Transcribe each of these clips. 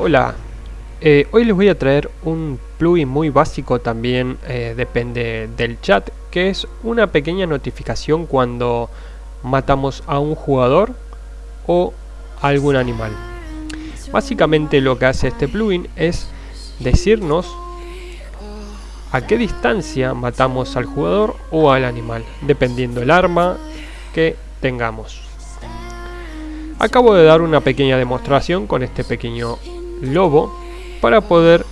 Hola, eh, hoy les voy a traer un plugin muy básico también, eh, depende del chat, que es una pequeña notificación cuando matamos a un jugador o algún animal. Básicamente lo que hace este plugin es decirnos a qué distancia matamos al jugador o al animal, dependiendo el arma que tengamos. Acabo de dar una pequeña demostración con este pequeño lobo para poder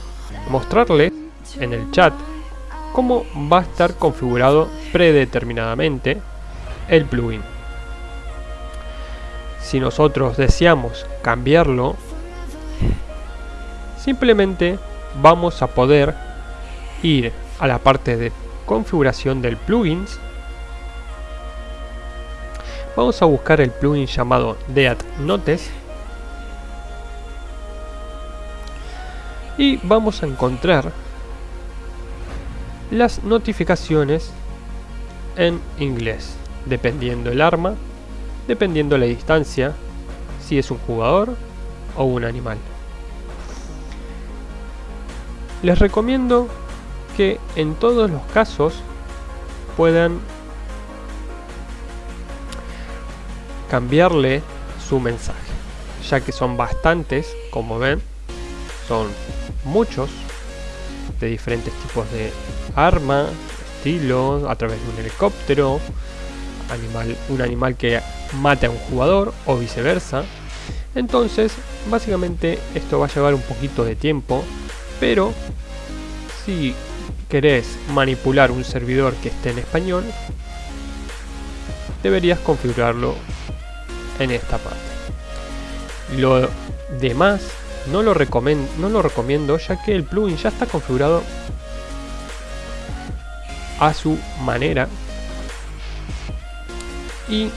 mostrarle en el chat cómo va a estar configurado predeterminadamente el plugin. Si nosotros deseamos cambiarlo, simplemente vamos a poder ir a la parte de configuración del plugins vamos a buscar el plugin llamado Dead Notes y vamos a encontrar las notificaciones en inglés, dependiendo el arma, dependiendo la distancia, si es un jugador o un animal. Les recomiendo que en todos los casos puedan cambiarle su mensaje, ya que son bastantes, como ven, son muchos de diferentes tipos de arma, estilo, a través de un helicóptero, animal, un animal que mate a un jugador o viceversa. Entonces, básicamente esto va a llevar un poquito de tiempo, pero si querés manipular un servidor que esté en español, deberías configurarlo en esta parte. Lo demás no lo, no lo recomiendo ya que el plugin ya está configurado a su manera y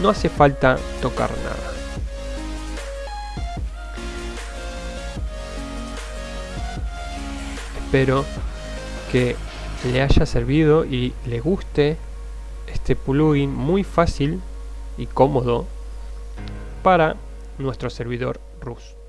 no hace falta tocar nada. Espero que le haya servido y le guste este plugin muy fácil y cómodo para nuestro servidor cruz.